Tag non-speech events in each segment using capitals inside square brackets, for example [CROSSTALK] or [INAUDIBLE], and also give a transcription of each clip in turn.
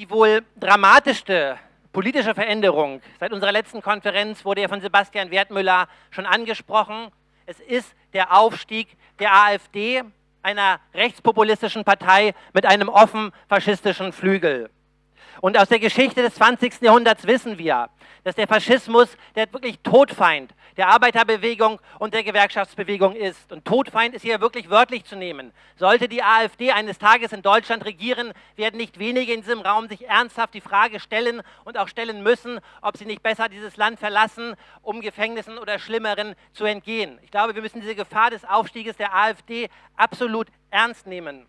Die wohl dramatischste politische Veränderung seit unserer letzten Konferenz wurde ja von Sebastian Wertmüller schon angesprochen. Es ist der Aufstieg der AfD, einer rechtspopulistischen Partei mit einem offen faschistischen Flügel. Und aus der Geschichte des 20. Jahrhunderts wissen wir, dass der Faschismus der wirklich Todfeind der Arbeiterbewegung und der Gewerkschaftsbewegung ist. Und Todfeind ist hier wirklich wörtlich zu nehmen. Sollte die AfD eines Tages in Deutschland regieren, werden nicht wenige in diesem Raum sich ernsthaft die Frage stellen und auch stellen müssen, ob sie nicht besser dieses Land verlassen, um Gefängnissen oder Schlimmeren zu entgehen. Ich glaube, wir müssen diese Gefahr des Aufstieges der AfD absolut ernst nehmen.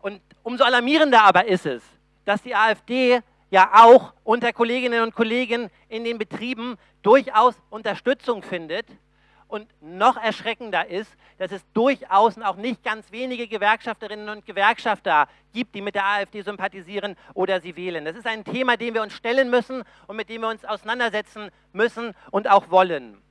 Und umso alarmierender aber ist es, dass die AfD ja auch unter Kolleginnen und Kollegen in den Betrieben durchaus Unterstützung findet. Und noch erschreckender ist, dass es durchaus auch nicht ganz wenige Gewerkschafterinnen und Gewerkschafter gibt, die mit der AfD sympathisieren oder sie wählen. Das ist ein Thema, dem wir uns stellen müssen und mit dem wir uns auseinandersetzen müssen und auch wollen.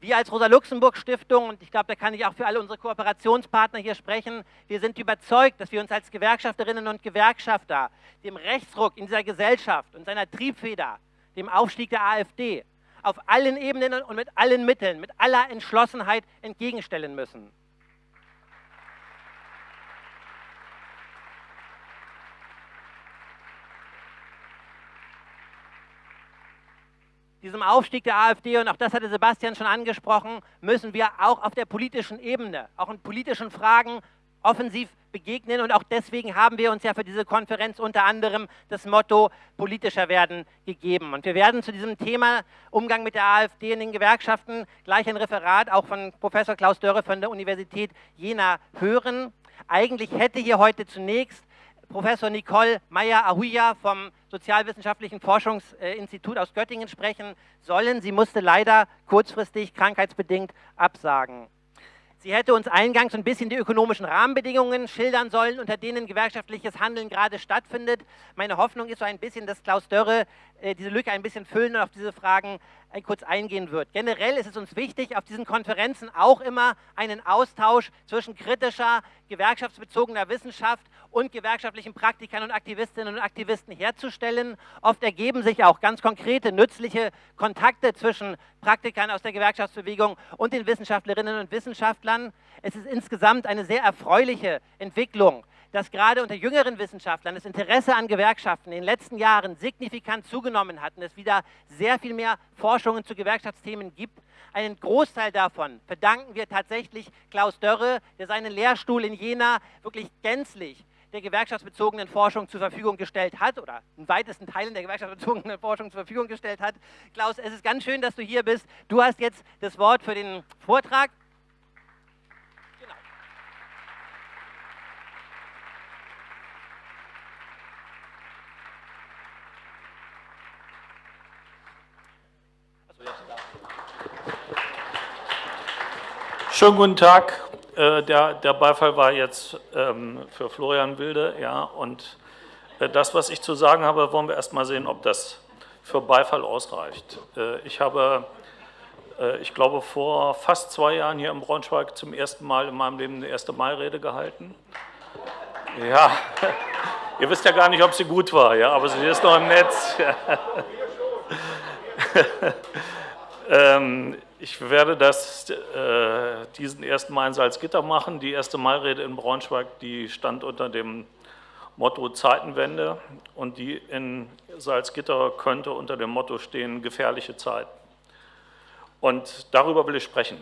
Wir als Rosa-Luxemburg-Stiftung, und ich glaube, da kann ich auch für alle unsere Kooperationspartner hier sprechen, wir sind überzeugt, dass wir uns als Gewerkschafterinnen und Gewerkschafter dem Rechtsruck in dieser Gesellschaft und seiner Triebfeder, dem Aufstieg der AfD, auf allen Ebenen und mit allen Mitteln, mit aller Entschlossenheit entgegenstellen müssen. Diesem Aufstieg der AfD, und auch das hatte Sebastian schon angesprochen, müssen wir auch auf der politischen Ebene, auch in politischen Fragen offensiv begegnen. Und auch deswegen haben wir uns ja für diese Konferenz unter anderem das Motto politischer werden gegeben. Und wir werden zu diesem Thema Umgang mit der AfD in den Gewerkschaften gleich ein Referat auch von Professor Klaus Dörre von der Universität Jena hören. Eigentlich hätte hier heute zunächst Professor Nicole Meyer-Ahuja vom Sozialwissenschaftlichen Forschungsinstitut aus Göttingen sprechen sollen. Sie musste leider kurzfristig krankheitsbedingt absagen. Sie hätte uns eingangs ein bisschen die ökonomischen Rahmenbedingungen schildern sollen, unter denen gewerkschaftliches Handeln gerade stattfindet. Meine Hoffnung ist so ein bisschen, dass Klaus Dörre diese Lücke ein bisschen füllen und auf diese Fragen äh, kurz eingehen wird. Generell ist es uns wichtig, auf diesen Konferenzen auch immer einen Austausch zwischen kritischer, gewerkschaftsbezogener Wissenschaft und gewerkschaftlichen Praktikern und Aktivistinnen und Aktivisten herzustellen. Oft ergeben sich auch ganz konkrete, nützliche Kontakte zwischen Praktikern aus der Gewerkschaftsbewegung und den Wissenschaftlerinnen und Wissenschaftlern. Es ist insgesamt eine sehr erfreuliche Entwicklung, dass gerade unter jüngeren Wissenschaftlern das Interesse an Gewerkschaften in den letzten Jahren signifikant zugenommen hat und es wieder sehr viel mehr Forschungen zu Gewerkschaftsthemen gibt. Einen Großteil davon verdanken wir tatsächlich Klaus Dörre, der seinen Lehrstuhl in Jena wirklich gänzlich der gewerkschaftsbezogenen Forschung zur Verfügung gestellt hat oder in weitesten Teilen der gewerkschaftsbezogenen Forschung zur Verfügung gestellt hat. Klaus, es ist ganz schön, dass du hier bist. Du hast jetzt das Wort für den Vortrag. Schönen guten Tag. Äh, der, der Beifall war jetzt ähm, für Florian Wilde, ja, und äh, das, was ich zu sagen habe, wollen wir erst mal sehen, ob das für Beifall ausreicht. Äh, ich habe, ich glaube, vor fast zwei Jahren hier in Braunschweig zum ersten Mal in meinem Leben eine erste Mai-Rede gehalten. Ja, [LAUGHS] ihr wisst ja gar nicht, ob sie gut war, ja, aber sie ist noch im Netz. [LAUGHS] ähm, ich werde das, äh, diesen ersten Mal in Salzgitter machen. Die erste Mairede in Braunschweig, die stand unter dem Motto Zeitenwende und die in Salzgitter könnte unter dem Motto stehen gefährliche Zeiten. Und darüber will ich sprechen.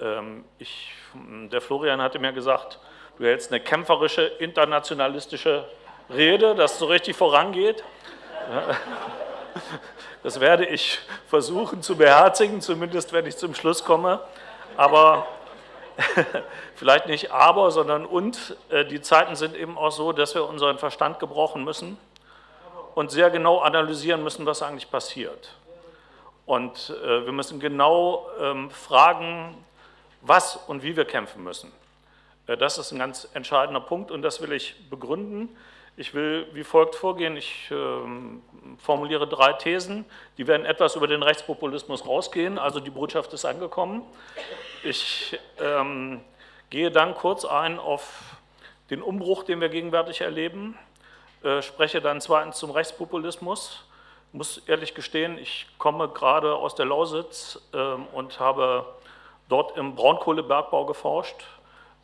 Ähm, ich, der Florian hatte mir gesagt, du hältst eine kämpferische, internationalistische Rede, dass so richtig vorangeht. [LAUGHS] Das werde ich versuchen zu beherzigen, zumindest wenn ich zum Schluss komme. Aber [LAUGHS] vielleicht nicht aber, sondern und. Äh, die Zeiten sind eben auch so, dass wir unseren Verstand gebrochen müssen und sehr genau analysieren müssen, was eigentlich passiert. Und äh, wir müssen genau ähm, fragen, was und wie wir kämpfen müssen. Äh, das ist ein ganz entscheidender Punkt und das will ich begründen. Ich will wie folgt vorgehen. Ich ähm, formuliere drei Thesen, die werden etwas über den Rechtspopulismus rausgehen, also die Botschaft ist angekommen. Ich ähm, gehe dann kurz ein auf den Umbruch, den wir gegenwärtig erleben. äh, spreche dann zweitens zum Rechtspopulismus. Ich muss ehrlich gestehen, ich komme gerade aus der Lausitz ähm, und habe dort im Braunkohlebergbau geforscht,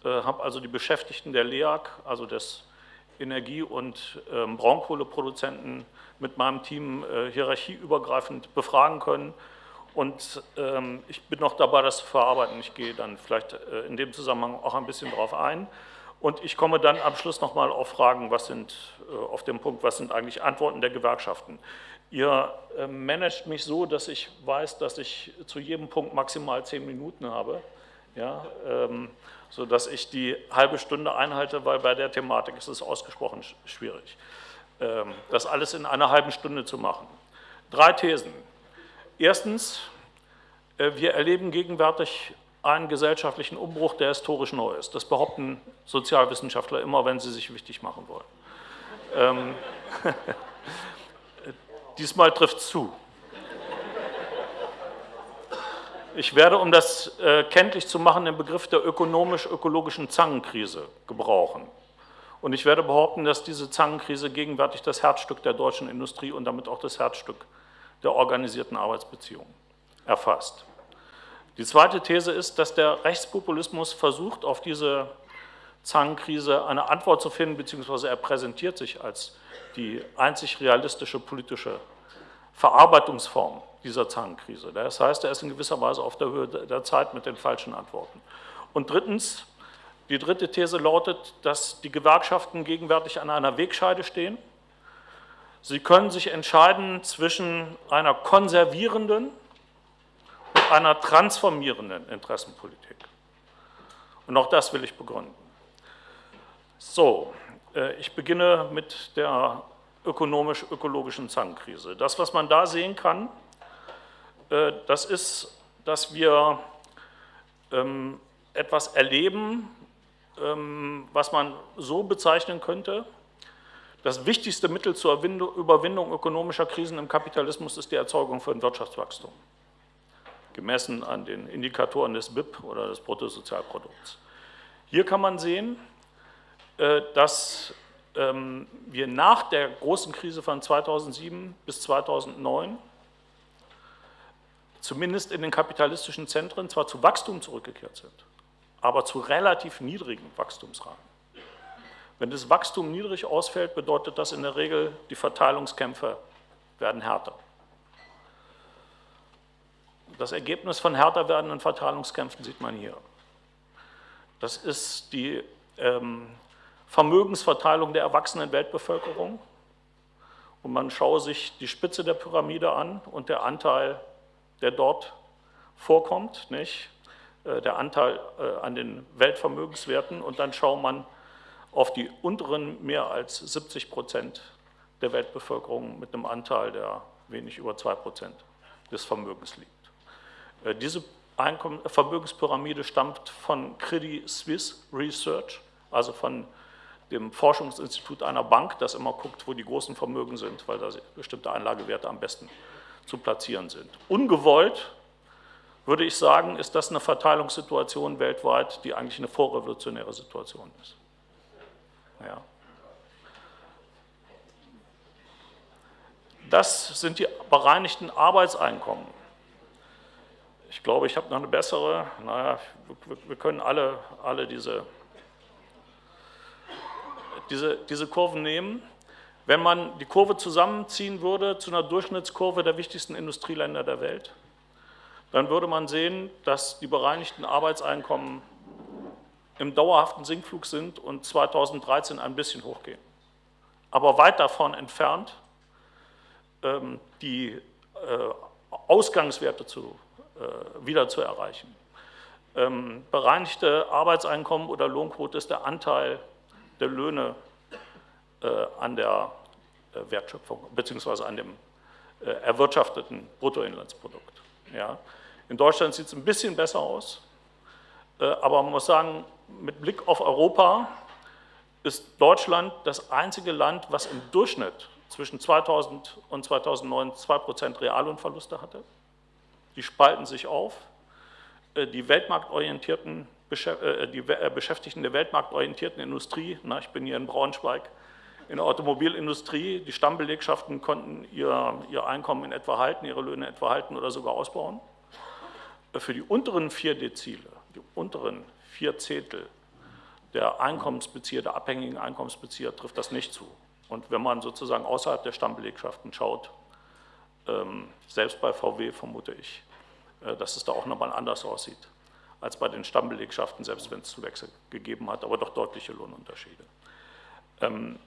äh, habe also die Beschäftigten der LEAG, also des Energie- und ähm, Braunkohleproduzenten, mit meinem Team äh, hierarchieübergreifend befragen können. Und ähm, ich bin noch dabei, das zu verarbeiten. Ich gehe dann vielleicht in dem Zusammenhang auch ein bisschen darauf ein. Und ich komme dann am Schluss nochmal auf Fragen, was sind, auf den Punkt, was sind eigentlich Antworten der Gewerkschaften. Ihr äh, managt mich so, dass ich weiß, dass ich zu jedem Punkt maximal zehn Minuten habe, ja, ähm, sodass ich die halbe Stunde einhalte, weil bei der Thematik ist es ausgesprochen schwierig, ähm, das alles in einer halben Stunde zu machen. Drei Thesen. Erstens, äh, wir erleben gegenwärtig einen gesellschaftlichen Umbruch, der historisch neu ist. Das behaupten Sozialwissenschaftler immer, wenn sie sich wichtig machen wollen. Ähm, [LAUGHS] Diesmal trifft es zu. Ich werde, um das äh, kenntlich zu machen, den Begriff der ökonomisch-ökologischen Zangenkrise gebrauchen. Und ich werde behaupten, dass diese Zangenkrise gegenwärtig das Herzstück der deutschen Industrie und damit auch das Herzstück der organisierten Arbeitsbeziehungen erfasst. Die zweite These ist, dass der Rechtspopulismus versucht, auf diese Zangenkrise eine Antwort zu finden, beziehungsweise er präsentiert sich als die einzig realistische politische Verarbeitungsform dieser Zangenkrise. Das heißt, er ist in gewisser Weise auf der Höhe der Zeit mit den falschen Antworten. Und drittens, die dritte These lautet, dass die Gewerkschaften gegenwärtig an einer Wegscheide stehen. Sie können sich entscheiden zwischen einer konservierenden und einer transformierenden Interessenpolitik. Und auch das will ich begründen. So, äh, ich beginne mit der ökonomisch-ökologischen Zangenkrise. Das, was man da sehen kann, äh, das ist, dass wir ähm, etwas erleben, ähm, was man so bezeichnen könnte, das wichtigste Mittel zur Überwindung ökonomischer Krisen im Kapitalismus ist die Erzeugung von Wirtschaftswachstum, gemessen an den Indikatoren des BIP oder des Bruttosozialprodukts. Hier kann man sehen, äh, dass wir nach der großen Krise von 2007 bis 2009 zumindest in den kapitalistischen Zentren zwar zu Wachstum zurückgekehrt sind, aber zu relativ niedrigen Wachstumsraten. Wenn das Wachstum niedrig ausfällt, bedeutet das in der Regel, die Verteilungskämpfe werden härter. Das Ergebnis von härter werdenden Verteilungskämpfen sieht man hier. Das ist die ähm, Vermögensverteilung der erwachsenen Weltbevölkerung. Und man schaue sich die Spitze der Pyramide an und der Anteil, der dort vorkommt, nicht? Äh, der Anteil äh, an den Weltvermögenswerten und dann schaut man auf die unteren mehr als 70 Prozent der Weltbevölkerung mit einem Anteil, der wenig über 2 Prozent des Vermögens liegt. Äh, diese Einkommen Vermögenspyramide stammt von Credit Suisse Research, also von dem Forschungsinstitut einer Bank, das immer guckt, wo die großen Vermögen sind, weil da bestimmte Anlagewerte am besten zu platzieren sind. Ungewollt, würde ich sagen, ist das eine Verteilungssituation weltweit, die eigentlich eine vorrevolutionäre Situation ist. Ja. Das sind die bereinigten Arbeitseinkommen. Ich glaube, ich habe noch eine bessere. Naja, wir können alle, alle diese diese, diese Kurven nehmen. Wenn man die Kurve zusammenziehen würde zu einer Durchschnittskurve der wichtigsten Industrieländer der Welt, dann würde man sehen, dass die bereinigten Arbeitseinkommen im dauerhaften Sinkflug sind und 2013 ein bisschen hochgehen. Aber weit davon entfernt, ähm, die äh, Ausgangswerte zu, äh, wieder zu erreichen. Ähm, bereinigte Arbeitseinkommen oder Lohnquote ist der Anteil der Löhne äh, an der äh, Wertschöpfung beziehungsweise an dem äh, erwirtschafteten Bruttoinlandsprodukt. Ja. In Deutschland sieht es ein bisschen besser aus, aber man muss sagen, mit Blick auf Europa ist Deutschland das einzige Land, was im Durchschnitt zwischen 2000 und 2009 2% Reallohnverluste hatte. Die spalten sich auf. Die weltmarktorientierten die äh, Beschäftigten der weltmarktorientierten Industrie, na, ich bin hier in Braunschweig, in der Automobilindustrie, die Stammbelegschaften konnten ihr, ihr Einkommen in etwa halten, ihre Löhne etwa halten oder sogar ausbauen. Für die unteren vier Dezile, die unteren vier Zehntel der Einkommensbezieher, der abhängigen Einkommensbezieher trifft das nicht zu. Und wenn man sozusagen außerhalb der Stammbelegschaften schaut, ähm, selbst bei VW vermute ich, äh, dass es da auch nochmal anders aussieht als bei den Stammbelegschaften, selbst wenn es Zuwächse gegeben hat, aber doch deutliche Lohnunterschiede. Ähm,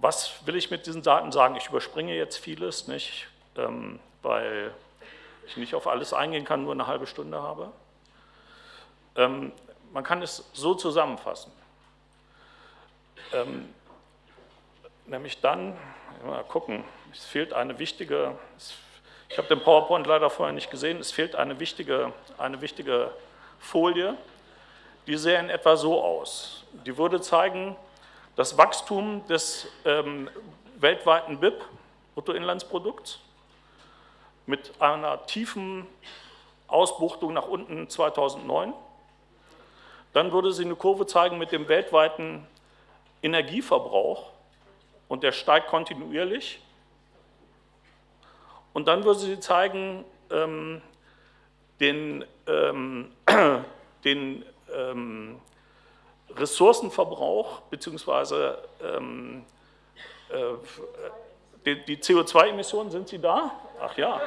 was will ich mit diesen Daten sagen? Ich überspringe jetzt vieles, nicht, ähm, weil ich nicht auf alles eingehen kann, nur eine halbe Stunde habe. Ähm, man kann es so zusammenfassen. Ähm, nämlich dann, mal gucken, es fehlt eine wichtige, ich habe den PowerPoint leider vorher nicht gesehen, es fehlt eine wichtige, eine wichtige Folie, die sähe in etwa so aus. Die würde zeigen, das Wachstum des ähm, weltweiten BIP, Bruttoinlandsprodukts, mit einer tiefen Ausbuchtung nach unten 2009. Dann würde sie eine Kurve zeigen mit dem weltweiten Energieverbrauch und der steigt kontinuierlich. Und dann würde sie zeigen ähm, den, ähm, [CLEARS THROAT] den ähm, Ressourcenverbrauch bzw. Ähm, äh, die, die CO2-Emissionen, sind sie da? Ach ja.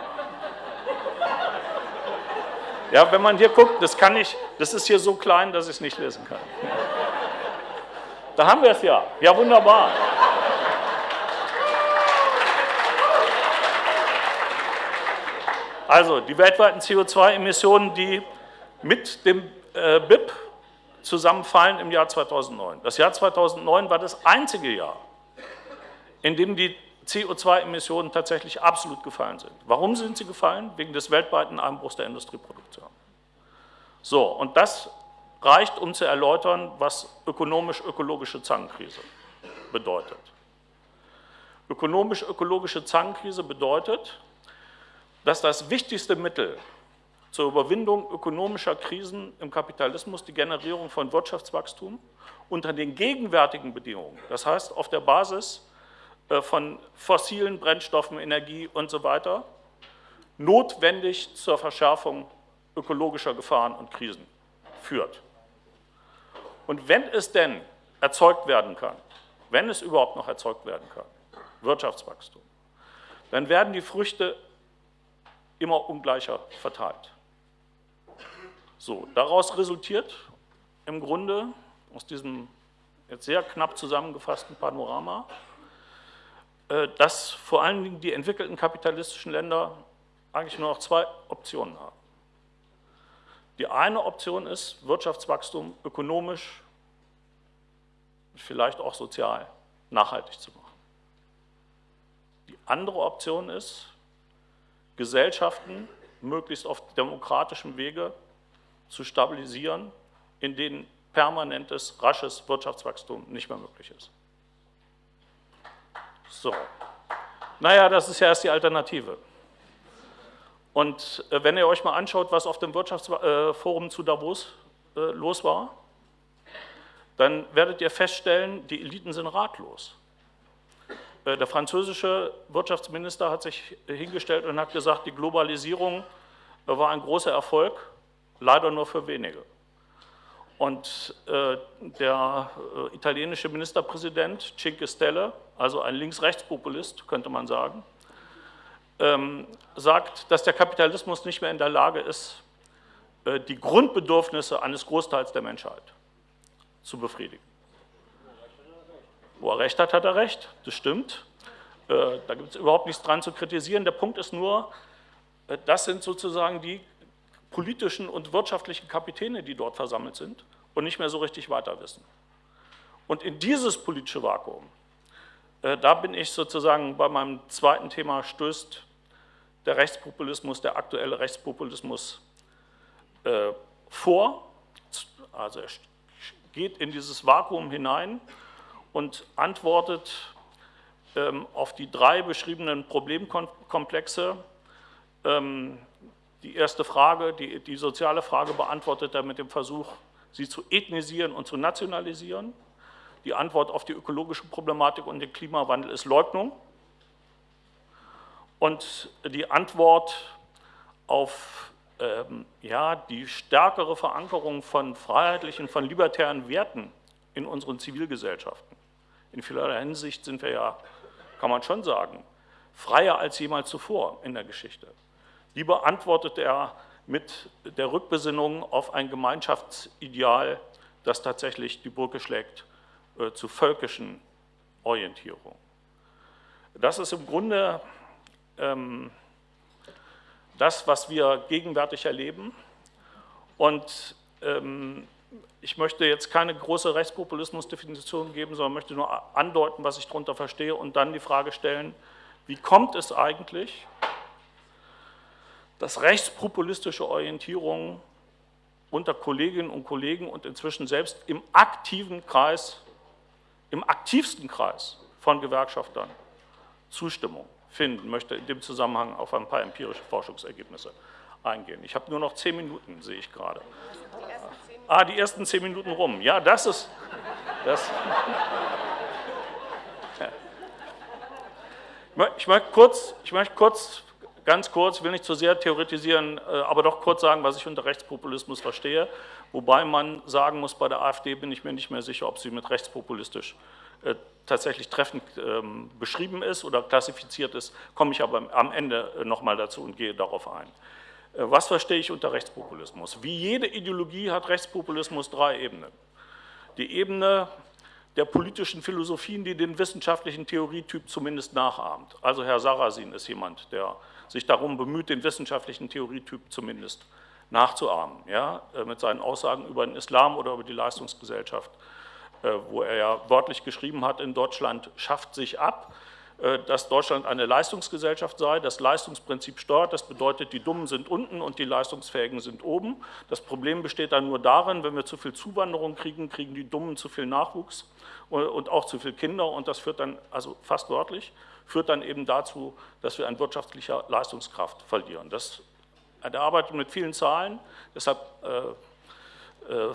Ja, wenn man hier guckt, das kann ich, das ist hier so klein, dass ich es nicht lesen kann. Da haben wir es ja. Ja, wunderbar. Also die weltweiten CO2-Emissionen, die mit dem äh, BIP zusammenfallen im Jahr 2009. Das Jahr 2009 war das einzige Jahr, in dem die CO2-Emissionen tatsächlich absolut gefallen sind. Warum sind sie gefallen? Wegen des weltweiten Einbruchs der Industrieproduktion. So, und das reicht, um zu erläutern, was ökonomisch-ökologische Zangenkrise bedeutet. Ökonomisch-ökologische Zangenkrise bedeutet, dass das wichtigste Mittel zur Überwindung ökonomischer Krisen im Kapitalismus die Generierung von Wirtschaftswachstum unter den gegenwärtigen Bedingungen, das heißt auf der Basis äh, von fossilen Brennstoffen, Energie und so weiter, notwendig zur Verschärfung ökologischer Gefahren und Krisen führt. Und wenn es denn erzeugt werden kann, wenn es überhaupt noch erzeugt werden kann, Wirtschaftswachstum, dann werden die Früchte immer ungleicher verteilt. So, daraus resultiert im Grunde aus diesem jetzt sehr knapp zusammengefassten Panorama, äh, dass vor allen Dingen die entwickelten kapitalistischen Länder eigentlich nur noch zwei Optionen haben. Die eine Option ist, Wirtschaftswachstum ökonomisch, vielleicht auch sozial nachhaltig zu machen. Die andere Option ist, Gesellschaften möglichst auf demokratischem Wege zu stabilisieren, in denen permanentes, rasches Wirtschaftswachstum nicht mehr möglich ist. So. Naja, das ist ja erst die Alternative. Und äh, wenn ihr euch mal anschaut, was auf dem Wirtschaftsforum zu Davos äh, los war, dann werdet ihr feststellen, die Eliten sind ratlos. Äh, der französische Wirtschaftsminister hat sich hingestellt und hat gesagt, die Globalisierung war ein großer Erfolg, leider nur für wenige. Und äh, der äh, italienische Ministerpräsident Cinque Stelle, also ein Links-Rechts-Populist, könnte man sagen, ähm, sagt, dass der Kapitalismus nicht mehr in der Lage ist, äh, die Grundbedürfnisse eines Großteils der Menschheit zu befriedigen. Wo er recht hat, hat er recht, das stimmt. Äh, da gibt es überhaupt nichts dran zu kritisieren. Der Punkt ist nur, äh, das sind sozusagen die politischen und wirtschaftlichen Kapitäne, die dort versammelt sind und nicht mehr so richtig weiter wissen. Und in dieses politische Vakuum, äh, da bin ich sozusagen bei meinem zweiten Thema, stößt der Rechtspopulismus, der aktuelle Rechtspopulismus vor. Also er geht in dieses Vakuum hinein und antwortet ähm, auf die drei beschriebenen Problemkomplexe, ähm, die erste Frage, die, die soziale Frage beantwortet er mit dem Versuch, sie zu ethnisieren und zu nationalisieren. Die Antwort auf die ökologische Problematik und den Klimawandel ist Leugnung. Und die Antwort auf ähm, ja, die stärkere Verankerung von freiheitlichen, von libertären Werten in unseren Zivilgesellschaften. In vielerlei Hinsicht sind wir ja, kann man schon sagen, freier als jemals zuvor in der Geschichte. Die beantwortet er mit der Rückbesinnung auf ein Gemeinschaftsideal, das tatsächlich die Brücke schlägt äh, zu völkischen Orientierung. Das ist im Grunde ähm, das, was wir gegenwärtig erleben. Und ähm, ich möchte jetzt keine große Rechtspopulismusdefinition geben, sondern möchte nur andeuten, was ich darunter verstehe und dann die Frage stellen, wie kommt es eigentlich, dass rechtspopulistische Orientierungen unter Kolleginnen und Kollegen und inzwischen selbst im aktiven Kreis, im aktivsten Kreis von Gewerkschaftern Zustimmung finden, möchte in dem Zusammenhang auf ein paar empirische Forschungsergebnisse eingehen. Ich habe nur noch zehn Minuten, sehe ich gerade. Ah, die ersten zehn Minuten rum. Ja, das ist... Das, Ich möchte kurz, ich möchte kurz, ganz kurz, will nicht zu sehr theoretisieren, äh, aber doch kurz sagen, was ich unter Rechtspopulismus verstehe. Wobei man sagen muss, bei der AfD bin ich mir nicht mehr sicher, ob sie mit rechtspopulistisch äh, tatsächlich treffend ähm, beschrieben ist oder klassifiziert ist, komme ich aber am Ende äh, nochmal dazu und gehe darauf ein. Was verstehe ich unter Rechtspopulismus? Wie jede Ideologie hat Rechtspopulismus drei Ebenen. Die Ebene der politischen Philosophien, die den wissenschaftlichen Theorietyp zumindest nachahmt. Also Herr Sarrazin ist jemand, der sich darum bemüht, den wissenschaftlichen Theorietyp zumindest nachzuahmen, ja, äh, mit seinen Aussagen über den Islam oder über die Leistungsgesellschaft, äh, wo er ja wörtlich geschrieben hat, in Deutschland schafft sich ab, äh, dass Deutschland eine Leistungsgesellschaft sei, das Leistungsprinzip steuert, das bedeutet, die Dummen sind unten und die Leistungsfähigen sind oben. Das Problem besteht dann nur darin, wenn wir zu viel Zuwanderung kriegen, kriegen die Dummen zu viel Nachwuchs und auch zu viele Kinder. Und das führt dann, also fast wörtlich, führt dann eben dazu, dass wir an wirtschaftlicher Leistungskraft verlieren. Das, er arbeitet mit vielen Zahlen, deshalb äh, äh,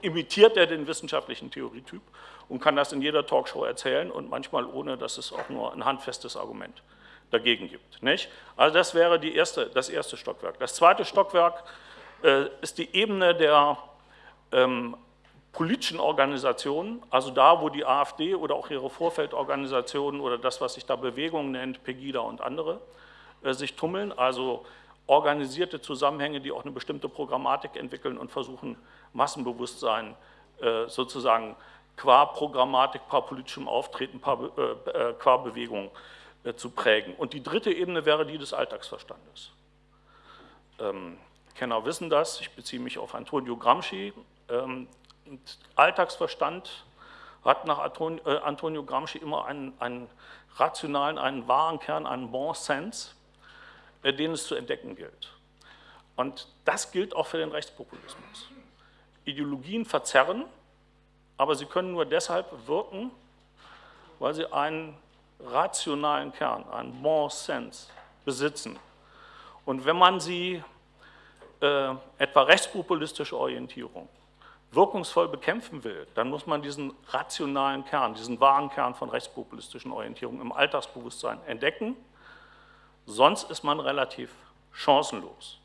[LAUGHS] imitiert er den wissenschaftlichen Theorietyp und kann das in jeder Talkshow erzählen und manchmal ohne, dass es auch nur ein handfestes Argument dagegen gibt. Nicht? Also das wäre die erste, das erste Stockwerk. Das zweite Stockwerk äh, ist die Ebene der ähm, politischen Organisationen, also da, wo die AfD oder auch ihre Vorfeldorganisationen oder das, was sich da Bewegung nennt, Pegida und andere, äh, sich tummeln, also organisierte Zusammenhänge, die auch eine bestimmte Programmatik entwickeln und versuchen, Massenbewusstsein äh, sozusagen qua Programmatik, qua politischem Auftreten, qua, äh, qua Bewegung zu prägen. Und die dritte Ebene wäre die des Alltagsverstandes. Ähm, Kenner wissen das, ich beziehe mich auf Antonio Gramsci, ähm, Alltagsverstand hat nach äh, Antonio Gramsci immer einen, einen rationalen, einen wahren Kern, einen Bon Sens, äh, den es zu entdecken gilt. Und das gilt auch für den Rechtspopulismus. Ideologien verzerren, aber sie können nur deshalb wirken, weil sie einen rationalen Kern, einen Bon Sens besitzen. Und wenn man sie, äh, etwa rechtspopulistische Orientierung, wirkungsvoll bekämpfen will, dann muss man diesen rationalen Kern, diesen wahren Kern von rechtspopulistischen Orientierungen im Alltagsbewusstsein entdecken, sonst ist man relativ chancenlos.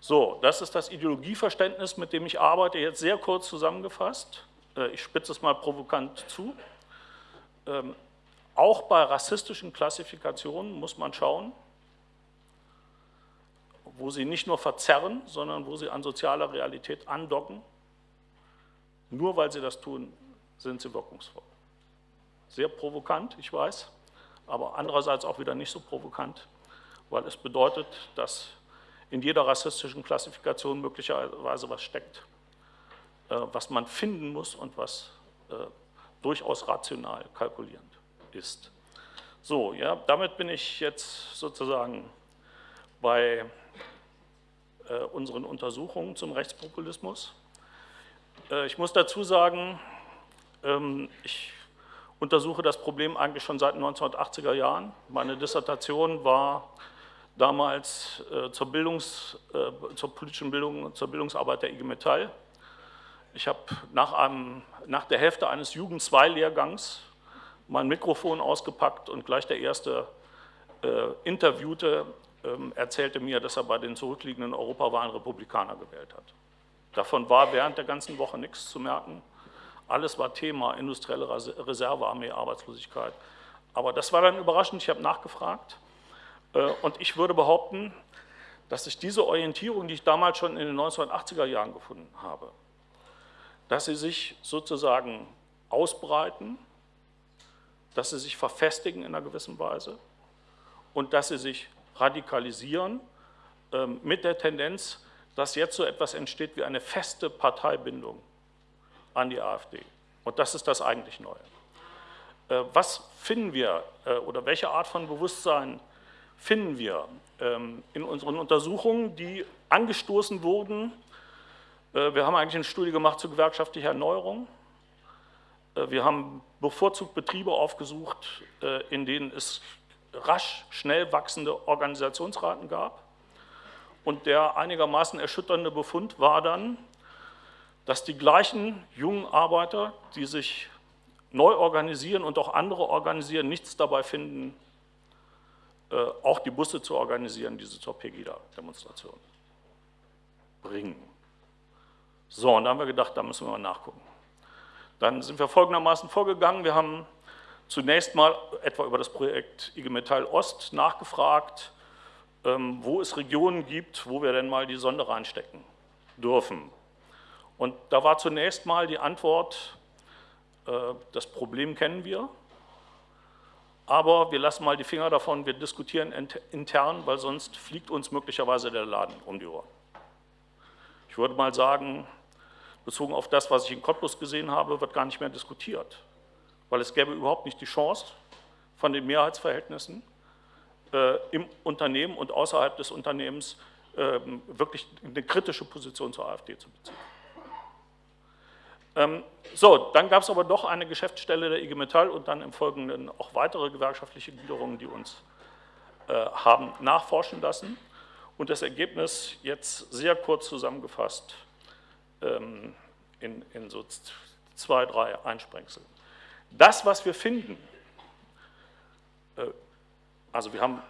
So, das ist das Ideologieverständnis, mit dem ich arbeite, jetzt sehr kurz zusammengefasst. Äh, ich spitze es mal provokant zu. Ähm, auch bei rassistischen Klassifikationen muss man schauen, wo sie nicht nur verzerren, sondern wo sie an sozialer Realität andocken nur weil sie das tun, sind sie wirkungsvoll. Sehr provokant, ich weiß, aber andererseits auch wieder nicht so provokant, weil es bedeutet, dass in jeder rassistischen Klassifikation möglicherweise was steckt, was man finden muss und was äh, durchaus rational kalkulierend ist. So, ja, damit bin ich jetzt sozusagen bei äh, unseren Untersuchungen zum Rechtspopulismus. Äh, ich muss dazu sagen, ähm, ich untersuche das Problem eigentlich schon seit den 1980er Jahren. Meine Dissertation war damals äh, zur, Bildungs-, äh, zur politischen Bildung, zur Bildungsarbeit der IG Metall Ich habe nach, nach der Hälfte eines Jugend-2-Lehrgangs mein Mikrofon ausgepackt und gleich der erste äh, Interviewte ähm, erzählte mir, dass er bei den zurückliegenden Europawahlen Republikaner gewählt hat. Davon war während der ganzen Woche nichts zu merken. Alles war Thema, industrielle Reservearmee, Arbeitslosigkeit. Aber das war dann überraschend, ich habe nachgefragt. Äh, und ich würde behaupten, dass sich diese Orientierung, die ich damals schon in den 1980er Jahren gefunden habe, dass sie sich sozusagen ausbreiten, dass sie sich verfestigen in einer gewissen Weise und dass sie sich radikalisieren ähm, mit der Tendenz, dass jetzt so etwas entsteht wie eine feste Parteibindung an die AfD. Und das ist das eigentlich Neue. Äh, was finden wir äh, oder welche Art von Bewusstsein finden wir ähm, in unseren Untersuchungen, die angestoßen wurden? Äh, wir haben eigentlich eine Studie gemacht zur gewerkschaftlichen Erneuerung. Wir haben bevorzugt Betriebe aufgesucht, in denen es rasch, schnell wachsende Organisationsraten gab. Und der einigermaßen erschütternde Befund war dann, dass die gleichen jungen Arbeiter, die sich neu organisieren und auch andere organisieren, nichts dabei finden, äh, auch die Busse zu organisieren, die sie zur Pegida-Demonstration bringen. So, und da haben wir gedacht, da müssen wir mal nachgucken. Dann sind wir folgendermaßen vorgegangen. Wir haben zunächst mal etwa über das Projekt IG Metall Ost nachgefragt, ähm, wo es Regionen gibt, wo wir denn mal die Sonde reinstecken dürfen. Und da war zunächst mal die Antwort, äh, das Problem kennen wir, aber wir lassen mal die Finger davon, wir diskutieren intern, weil sonst fliegt uns möglicherweise der Laden um die Ohren. Ich würde mal sagen, bezogen auf das, was ich in Cottbus gesehen habe, wird gar nicht mehr diskutiert, weil es gäbe überhaupt nicht die Chance, von den Mehrheitsverhältnissen äh, im Unternehmen und außerhalb des Unternehmens äh, wirklich eine kritische Position zur AfD zu beziehen. Ähm, so, dann gab es aber doch eine Geschäftsstelle der IG Metall und dann im Folgenden auch weitere gewerkschaftliche Gliederungen, die uns äh, haben nachforschen lassen. Und das Ergebnis jetzt sehr kurz zusammengefasst in, in so zwei, drei Einsprengsel. Das, was wir finden, äh, also wir haben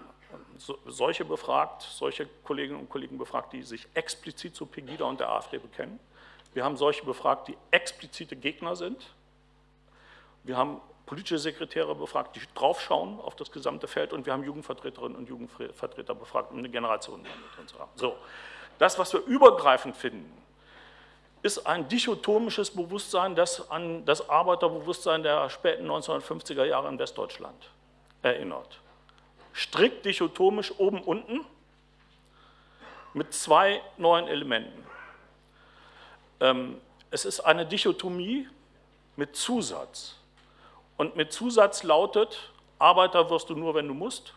solche befragt, solche Kolleginnen und Kollegen befragt, die sich explizit zu Pegida und der AfD bekennen. Wir haben solche befragt, die explizite Gegner sind. Wir haben politische Sekretäre befragt, die draufschauen auf das gesamte Feld und wir haben Jugendvertreterinnen und Jugendvertreter befragt, um eine Generation drin zu haben. So, das, was wir übergreifend finden, ist ein dichotomisches Bewusstsein, das an das Arbeiterbewusstsein der späten 1950er Jahre in Westdeutschland erinnert. Strikt dichotomisch oben unten mit zwei neuen Elementen. Ähm, es ist eine Dichotomie mit Zusatz. Und mit Zusatz lautet, Arbeiter wirst du nur, wenn du musst.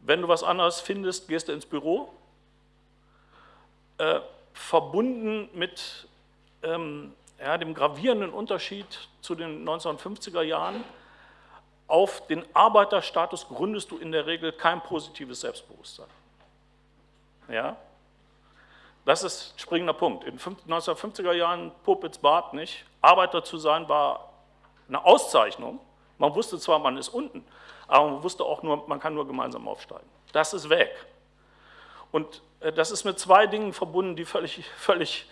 Wenn du was anderes findest, gehst du ins Büro. Verbunden mit ähm, ja, dem gravierenden Unterschied zu den 1950er Jahren, auf den Arbeiterstatus gründest du in der Regel kein positives Selbstbewusstsein. Ja? Das ist ein springender Punkt. In den 1950er Jahren, Popitz Bart nicht, Arbeiter zu sein war eine Auszeichnung. Man wusste zwar, man ist unten, aber man wusste auch nur, man kann nur gemeinsam aufsteigen. Das ist weg. Und äh, das ist mit zwei Dingen verbunden, die völlig, [LAUGHS] völlig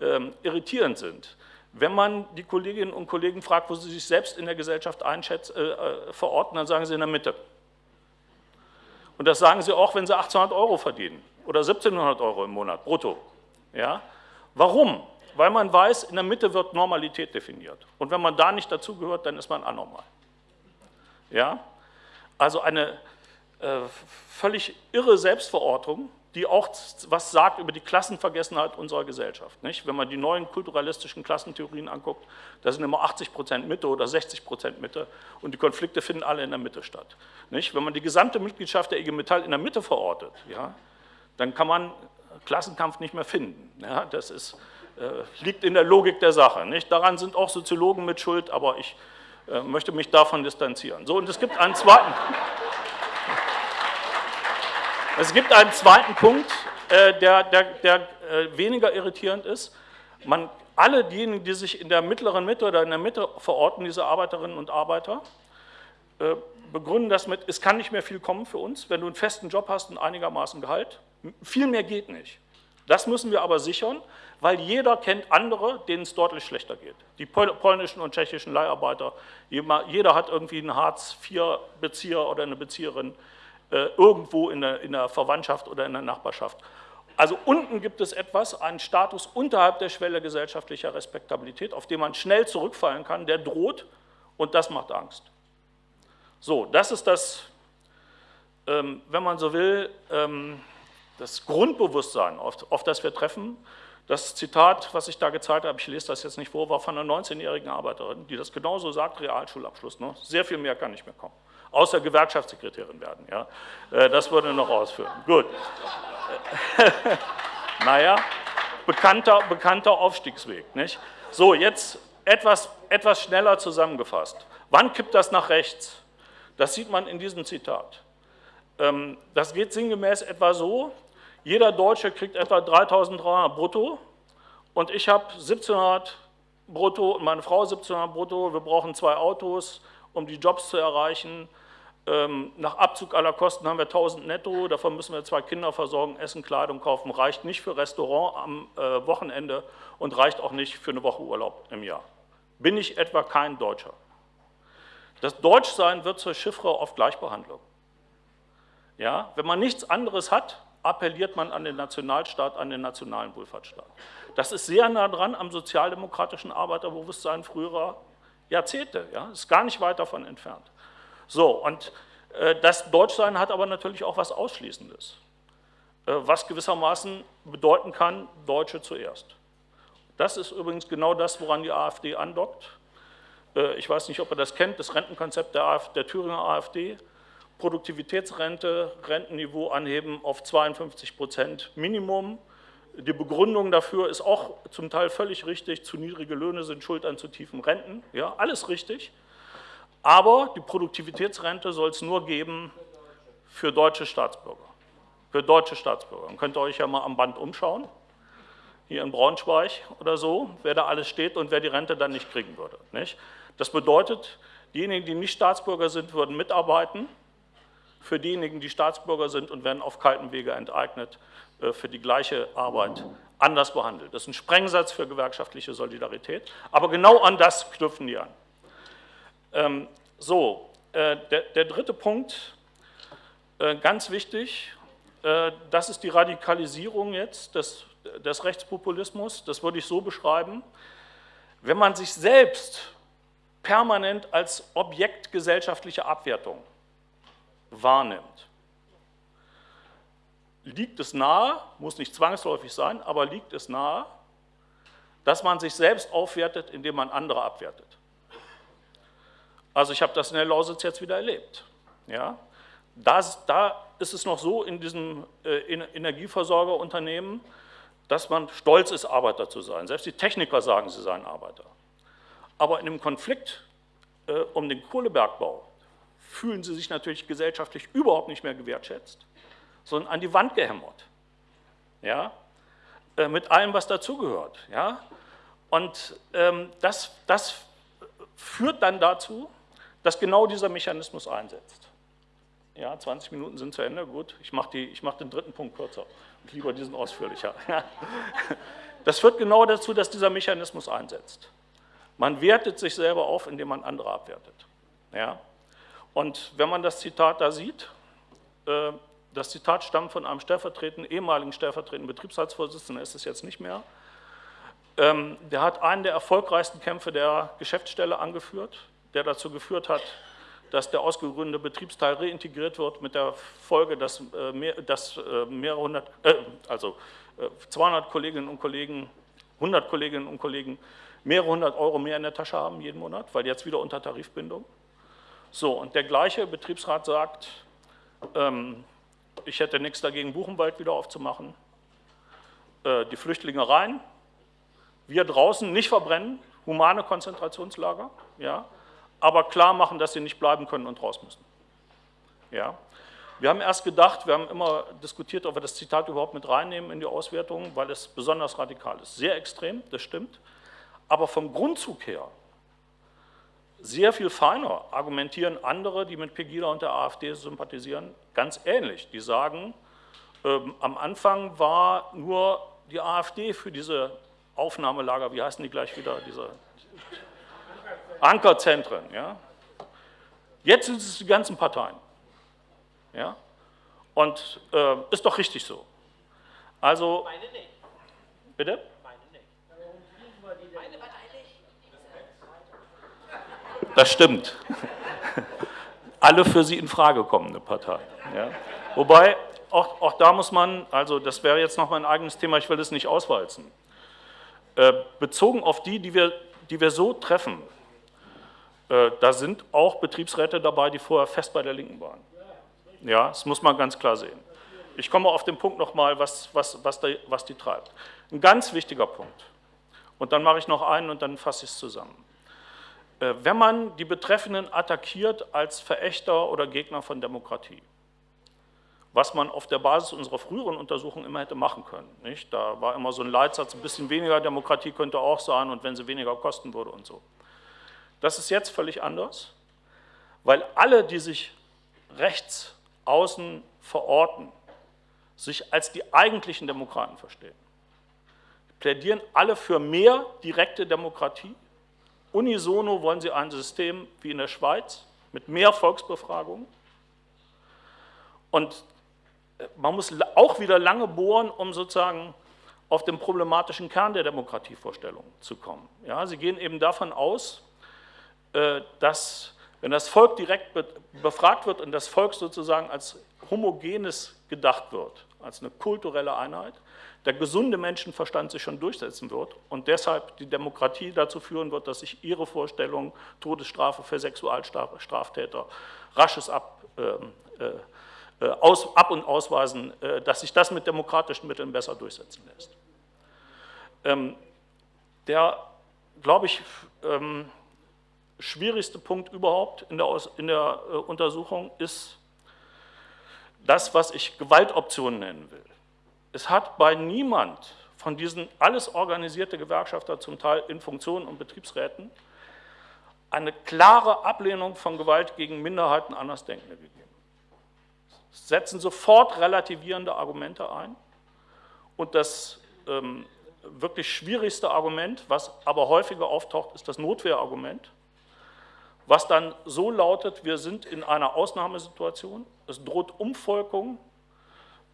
ähm, irritierend sind. Wenn man die Kolleginnen und Kollegen fragt, wo sie sich selbst in der Gesellschaft einschätzen, äh, äh, verorten, dann sagen sie in der Mitte. Und das sagen sie auch, wenn sie 1800 Euro verdienen oder 1700 Euro im Monat brutto. Ja? Warum? Weil man weiß, in der Mitte wird Normalität definiert. Und wenn man da nicht dazugehört, dann ist man anormal. Ja? Also eine völlig irre Selbstverortung, die auch was sagt über die Klassenvergessenheit unserer Gesellschaft. Nicht? Wenn man die neuen kulturalistischen Klassentheorien anguckt, da sind immer 80 Prozent Mitte oder 60 Prozent Mitte und die Konflikte finden alle in der Mitte statt. Nicht? Wenn man die gesamte Mitgliedschaft der IG Metall in der Mitte verortet, ja, dann kann man Klassenkampf nicht mehr finden. Ja, das ist, äh, liegt in der Logik der Sache. Nicht? Daran sind auch Soziologen mit Schuld, aber ich äh, möchte mich davon distanzieren. So, und es gibt einen zweiten... Es gibt einen zweiten Punkt, äh, der, der, der äh, weniger irritierend ist. Man alle diejenigen, die sich in der mittleren Mitte oder in der Mitte verorten, diese Arbeiterinnen und Arbeiter, äh, begründen das mit, es kann nicht mehr viel kommen für uns, wenn du einen festen Job hast und einigermaßen Gehalt. Viel mehr geht nicht. Das müssen wir aber sichern, weil jeder kennt andere, denen es deutlich schlechter geht. Die polnischen und tschechischen Leiharbeiter, jeder hat irgendwie einen Hartz-IV-Bezieher oder eine Bezieherin äh, irgendwo in der, in der Verwandtschaft oder in der Nachbarschaft. Also unten gibt es etwas, einen Status unterhalb der Schwelle gesellschaftlicher Respektabilität, auf den man schnell zurückfallen kann, der droht und das macht Angst. So, das ist das, ähm, wenn man so will, ähm, das Grundbewusstsein, auf, auf das wir treffen. Das Zitat, was ich da gezeigt habe, ich lese das jetzt nicht vor, war von einer 19-jährigen Arbeiterin, die das genauso sagt, Realschulabschluss. Ne? Sehr viel mehr kann nicht mehr kommen. Außer Gewerkschaftssekretärin werden. Ja? Äh, das würde noch ausführen. Gut. [LAUGHS] naja, bekannter, bekannter Aufstiegsweg. Nicht? So, jetzt etwas, etwas schneller zusammengefasst. Wann kippt das nach rechts? Das sieht man in diesem Zitat. Ähm, das geht sinngemäß etwa so, jeder Deutsche kriegt etwa 3.300 brutto und ich habe 1.700 brutto und meine Frau 1.700 brutto. Wir brauchen zwei Autos, um die Jobs zu erreichen. Ähm, nach Abzug aller Kosten haben wir 1.000 netto, davon müssen wir zwei Kinder versorgen, Essen, Kleidung kaufen. Reicht nicht für Restaurant am äh, Wochenende und reicht auch nicht für eine Woche Urlaub im Jahr. Bin ich etwa kein Deutscher? Das Deutschsein wird zur Chiffre auf Gleichbehandlung. Ja, wenn man nichts anderes hat, appelliert man an den Nationalstaat, an den nationalen Wohlfahrtsstaat. Das ist sehr nah dran am sozialdemokratischen Arbeiterbewusstsein früherer Jahrzehnte, ja, ist gar nicht weit davon entfernt. So, und äh, das Deutschsein hat aber natürlich auch was Ausschließendes, äh, was gewissermaßen bedeuten kann, Deutsche zuerst. Das ist übrigens genau das, woran die AfD andockt. Äh, ich weiß nicht, ob ihr das kennt, das Rentenkonzept der, AfD, der Thüringer AfD Produktivitätsrente, Rentenniveau anheben auf 52 Prozent Minimum. Die Begründung dafür ist auch zum Teil völlig richtig, zu niedrige Löhne sind schuld an zu tiefen Renten, ja, alles richtig. Aber die Produktivitätsrente soll es nur geben für deutsche Staatsbürger. Für deutsche Staatsbürger. Dann könnt ihr euch ja mal am Band umschauen, hier in Braunschweig oder so, wer da alles steht und wer die Rente dann nicht kriegen würde. Nicht? Das bedeutet, diejenigen, die nicht Staatsbürger sind, würden mitarbeiten, für diejenigen, die Staatsbürger sind und werden auf kaltem Wege enteignet, äh, für die gleiche Arbeit anders behandelt. Das ist ein Sprengsatz für gewerkschaftliche Solidarität, aber genau an das knüpfen die an. Ähm, so, äh, der, der, dritte Punkt, äh, ganz wichtig, das ist die Radikalisierung jetzt des, des Rechtspopulismus, das würde ich so beschreiben, wenn man sich selbst permanent als Objekt gesellschaftlicher Abwertung wahrnimmt. Liegt es nahe, muss nicht zwangsläufig sein, aber liegt es nahe, dass man sich selbst aufwertet, indem man andere abwertet. Also ich habe das in der Lausitz jetzt wieder erlebt. Ja? Das, da ist es noch so in diesem äh, Energieversorgerunternehmen, dass man stolz ist, Arbeiter zu sein. Selbst die Techniker sagen, sie seien Arbeiter. Aber in dem Konflikt äh, um den Kohlebergbau fühlen sie sich natürlich gesellschaftlich überhaupt nicht mehr gewertschätzt, sondern an die Wand gehämmert. Ja? Äh, mit allem, was dazugehört. Ja? Und ähm, das, das führt dann dazu, dass genau dieser Mechanismus einsetzt. Ja, 20 Minuten sind zu Ende, gut, ich mache mach den dritten Punkt kürzer und lieber diesen ausführlicher. [LAUGHS] Das führt genau dazu, dass dieser Mechanismus einsetzt. Man wertet sich selber auf, indem man andere abwertet. Ja? Und wenn man das Zitat da sieht, äh, das Zitat stammt von einem stellvertretenden, ehemaligen stellvertretenden Betriebsratsvorsitzenden, ist es jetzt nicht mehr. Ähm, der hat einen der erfolgreichsten Kämpfe der Geschäftsstelle angeführt, der dazu geführt hat, dass der ausgegründete Betriebsteil reintegriert wird mit der Folge, dass, äh, mehr, dass äh, mehrere hundert, äh, also 200 Kolleginnen und Kollegen, 100 Kolleginnen und Kollegen mehrere hundert Euro mehr in der Tasche haben jeden Monat, weil jetzt wieder unter Tarifbindung. So, und der gleiche Betriebsrat sagt, ähm, ich hätte nichts dagegen, Buchenwald wieder aufzumachen, äh, die Flüchtlinge rein, wir draußen nicht verbrennen, humane Konzentrationslager, ja, aber klar machen, dass sie nicht bleiben können und raus müssen. Ja. Wir haben erst gedacht, wir haben immer diskutiert, ob wir das Zitat überhaupt mit reinnehmen in die Auswertung, weil es besonders radikal ist. Sehr extrem, das stimmt. Aber vom Grundzug her sehr viel feiner argumentieren andere, die mit Pegida und der AfD sympathisieren, ganz ähnlich. Die sagen, ähm, am Anfang war nur die AfD für diese Aufnahmelager, wie heißen die gleich wieder, diese Ankerzentren. Ja? Jetzt sind es die ganzen Parteien. Ja? Und äh, ist doch richtig so. Also, Meine nicht. Bitte? Meine nicht. Meine Partei nicht. Das stimmt. Alle für sie in Frage kommende Parteien. Ja? Wobei, auch, auch da muss man, also das wäre jetzt noch mein eigenes Thema, ich will das nicht auswalzen. Äh, bezogen auf die, die wir, die wir so treffen, da sind auch Betriebsräte dabei, die vorher fest bei der Linken waren. Ja, das muss man ganz klar sehen. Ich komme auf den Punkt nochmal, was, was, was, die, was die treibt. Ein ganz wichtiger Punkt. Und dann mache ich noch einen und dann fasse ich es zusammen. Äh, wenn man die Betreffenden attackiert als Verächter oder Gegner von Demokratie, was man auf der Basis unserer früheren Untersuchungen immer hätte machen können. Nicht? Da war immer so ein Leitsatz, ein bisschen weniger Demokratie könnte auch sein und wenn sie weniger kosten würde und so. Das ist jetzt völlig anders, weil alle, die sich rechts außen verorten, sich als die eigentlichen Demokraten verstehen. Die plädieren alle für mehr direkte Demokratie. Unisono wollen sie ein System wie in der Schweiz mit mehr Volksbefragungen. Und man muss auch wieder lange bohren, um sozusagen auf den problematischen Kern der Demokratievorstellung zu kommen. Ja, sie gehen eben davon aus, äh, dass, wenn das Volk direkt befragt wird und das Volk sozusagen als homogenes gedacht wird, als eine kulturelle Einheit, der gesunde Menschenverstand sich schon durchsetzen wird und deshalb die Demokratie dazu führen wird, dass sich ihre Vorstellung, Todesstrafe für Sexualstraftäter, rasches Ab, ähm, äh, äh, aus, ab- und ausweisen, äh, dass sich das mit demokratischen Mitteln besser durchsetzen lässt. Ähm, der, glaube ich, ähm, schwierigste Punkt überhaupt in der, Aus, in der äh, Untersuchung ist das, was ich Gewaltoptionen nennen will. Es hat bei niemand von diesen alles organisierte Gewerkschafter, zum Teil in Funktionen und Betriebsräten, eine klare Ablehnung von Gewalt gegen Minderheiten Andersdenkende gegeben setzen sofort relativierende Argumente ein. Und das ähm, wirklich schwierigste Argument, was aber häufiger auftaucht, ist das Notwehrargument, was dann so lautet, wir sind in einer Ausnahmesituation, es droht Umvolkung,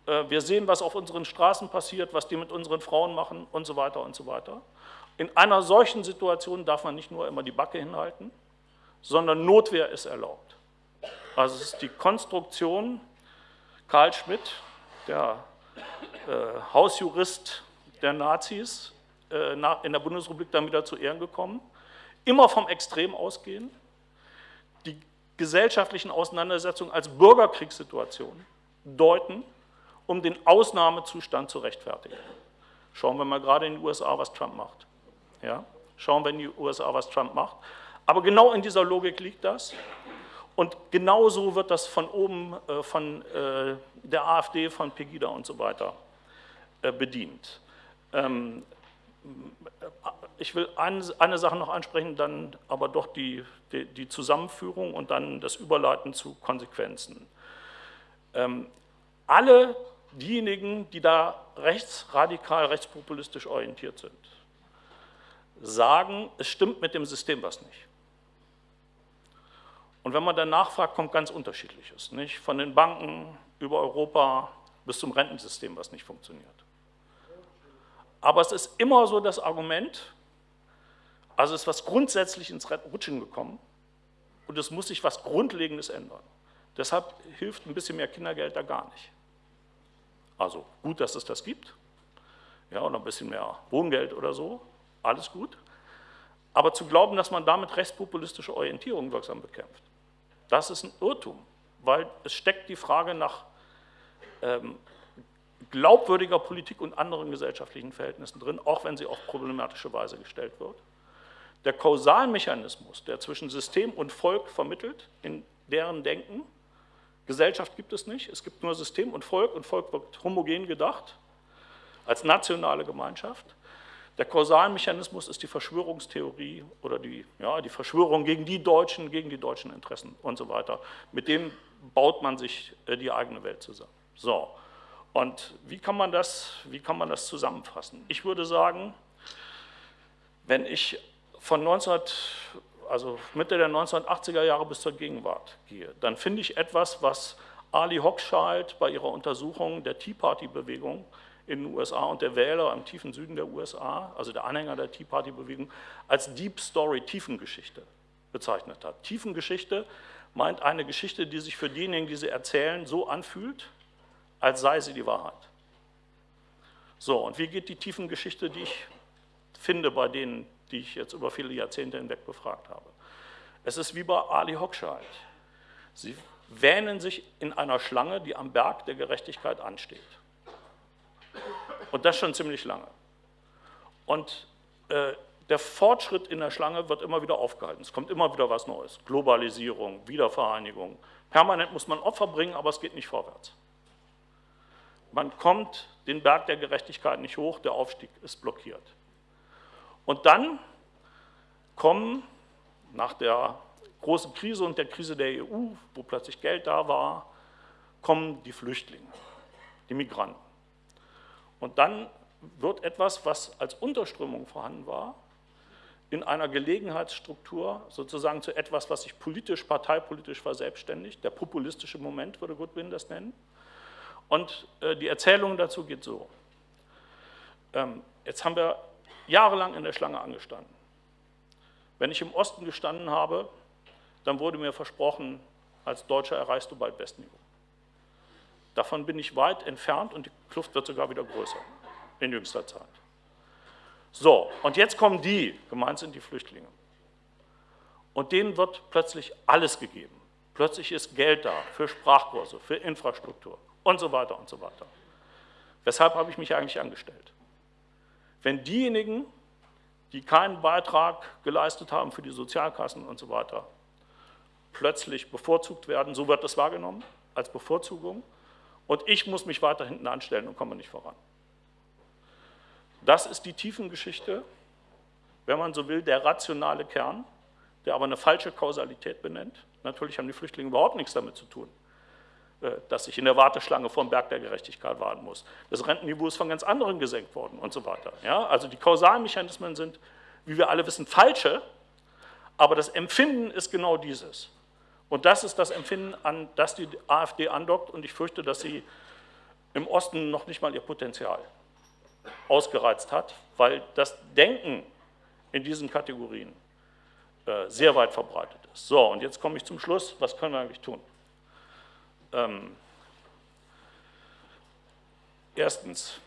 äh, wir sehen, was auf unseren Straßen passiert, was die mit unseren Frauen machen und so weiter und so weiter. In einer solchen Situation darf man nicht nur immer die Backe hinhalten, sondern Notwehr ist erlaubt. Also es ist die Konstruktion. Karl Schmidt, der äh, Hausjurist der Nazis, äh, in der Bundesrepublik dann wieder zu Ehren gekommen, immer vom Extrem ausgehen, gesellschaftlichen Auseinandersetzungen als Bürgerkriegssituation deuten, um den Ausnahmezustand zu rechtfertigen. Schauen wir mal gerade in den USA, was Trump macht. Ja? Schauen wir in die USA, was Trump macht. Aber genau in dieser Logik liegt das. Und genauso wird das von oben, äh, von äh, der AfD, von Pegida und so weiter äh, bedient. Ähm, ich will eine, Sache noch ansprechen, dann aber doch die, die, die Zusammenführung und dann das Überleiten zu Konsequenzen. Ähm, alle diejenigen, die da rechtsradikal, rechtspopulistisch orientiert sind, sagen, es stimmt mit dem System was nicht. Und wenn man dann nachfragt, kommt ganz unterschiedliches. Nicht? Von den Banken über Europa bis zum Rentensystem, was nicht funktioniert. Aber es ist immer so das Argument, also ist was grundsätzlich ins Rutschen gekommen und es muss sich was Grundlegendes ändern. Deshalb hilft ein bisschen mehr Kindergeld da gar nicht. Also gut, dass es das gibt, ja, oder ein bisschen mehr Wohngeld oder so, alles gut. Aber zu glauben, dass man damit rechtspopulistische Orientierung wirksam bekämpft, das ist ein Irrtum, weil es steckt die Frage nach ähm, glaubwürdiger Politik und anderen gesellschaftlichen Verhältnissen drin, auch wenn sie auf problematische Weise gestellt wird. Der Kausalmechanismus, der zwischen System und Volk vermittelt, in deren Denken, Gesellschaft gibt es nicht, es gibt nur System und Volk und Volk wird homogen gedacht, als nationale Gemeinschaft. Der Kausalmechanismus ist die Verschwörungstheorie oder die, ja, die Verschwörung gegen die Deutschen, gegen die deutschen Interessen und so weiter. Mit dem baut man sich äh, die eigene Welt zusammen. So, und wie kann man das, wie kann man das zusammenfassen? Ich würde sagen, wenn ich von 19, also Mitte der 1980er Jahre bis zur Gegenwart gehe, dann finde ich etwas, was Ali Hochschild bei ihrer Untersuchung der Tea Party-Bewegung in den USA und der Wähler im tiefen Süden der USA, also der Anhänger der Tea Party-Bewegung, als Deep Story, Tiefengeschichte bezeichnet hat. Tiefengeschichte meint eine Geschichte, die sich für diejenigen, die sie erzählen, so anfühlt, als sei sie die Wahrheit. So, und wie geht die Tiefengeschichte, die ich finde bei denen, die ich jetzt über viele Jahrzehnte hinweg befragt habe? Es ist wie bei Ali Hochschild. Sie wähnen sich in einer Schlange, die am Berg der Gerechtigkeit ansteht. Und das schon ziemlich lange. Und äh, der Fortschritt in der Schlange wird immer wieder aufgehalten. Es kommt immer wieder was Neues. Globalisierung, Wiedervereinigung. Permanent muss man Opfer bringen, aber es geht nicht vorwärts. Man kommt den Berg der Gerechtigkeit nicht hoch, der Aufstieg ist blockiert. Und dann kommen nach der großen Krise und der Krise der EU, wo plötzlich Geld da war, kommen die Flüchtlinge, die Migranten. Und dann wird etwas, was als Unterströmung vorhanden war, in einer Gelegenheitsstruktur sozusagen zu etwas, was sich politisch, parteipolitisch verselbstständigt. Der populistische Moment würde Goodwin das nennen. Und äh, die Erzählung dazu geht so. Ähm, jetzt haben wir jahrelang in der Schlange angestanden. Wenn ich im Osten gestanden habe, dann wurde mir versprochen, als Deutscher erreichst du bald Bestniveau. Davon bin ich weit entfernt und die Kluft wird sogar wieder größer in jüngster Zeit. So, und jetzt kommen die, gemeint sind die Flüchtlinge. Und denen wird plötzlich alles gegeben. Plötzlich ist Geld da für Sprachkurse, für Infrastruktur und so weiter und so weiter. Weshalb habe ich mich eigentlich angestellt? Wenn diejenigen, die keinen Beitrag geleistet haben für die Sozialkassen und so weiter, plötzlich bevorzugt werden, so wird das wahrgenommen als Bevorzugung, und ich muss mich weiter hinten anstellen und komme nicht voran. Das ist die Tiefengeschichte, wenn man so will, der rationale Kern, der aber eine falsche Kausalität benennt. Natürlich haben die Flüchtlinge überhaupt nichts damit zu tun, dass ich in der Warteschlange vor dem Berg der Gerechtigkeit warten muss. Das Rentenniveau ist von ganz anderen gesenkt worden und so weiter. Ja, also die Kausalmechanismen sind, wie wir alle wissen, falsche, aber das Empfinden ist genau dieses. Und das ist das Empfinden, an das die AfD andockt und ich fürchte, dass sie im Osten noch nicht mal ihr Potenzial ausgereizt hat, weil das Denken in diesen Kategorien äh, sehr weit verbreitet ist. So, und jetzt komme ich zum Schluss. Was können wir eigentlich tun? Ähm, erstens,